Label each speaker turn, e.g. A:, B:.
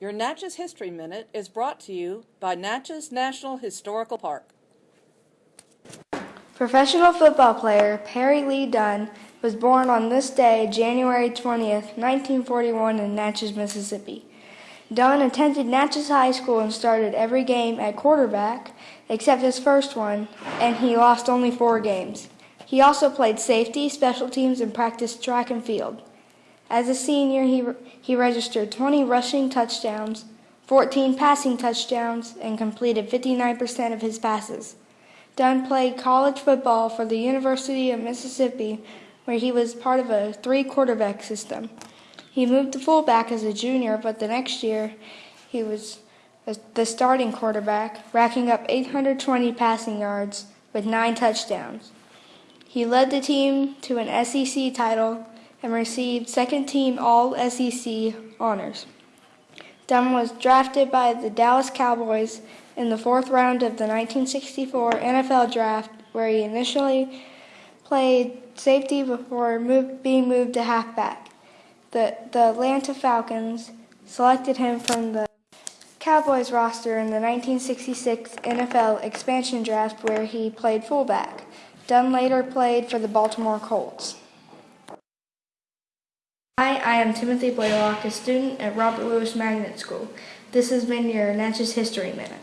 A: Your Natchez History Minute is brought to you by Natchez National Historical Park.
B: Professional football player Perry Lee Dunn was born on this day, January 20th, 1941 in Natchez, Mississippi. Dunn attended Natchez High School and started every game at quarterback except his first one, and he lost only four games. He also played safety, special teams, and practiced track and field. As a senior, he, he registered 20 rushing touchdowns, 14 passing touchdowns, and completed 59% of his passes. Dunn played college football for the University of Mississippi, where he was part of a three quarterback system. He moved to fullback as a junior, but the next year he was the starting quarterback, racking up 820 passing yards with nine touchdowns. He led the team to an SEC title and received second team All SEC honors. Dunn was drafted by the Dallas Cowboys in the fourth round of the 1964 NFL Draft, where he initially played safety before move, being moved to halfback. The, the Atlanta Falcons selected him from the Cowboys roster in the 1966 NFL expansion draft, where he played fullback. Dunn later played for the Baltimore Colts. Hi, I am Timothy Blaylock, a student at Robert Lewis Magnet School. This has been your Natchez History Minute.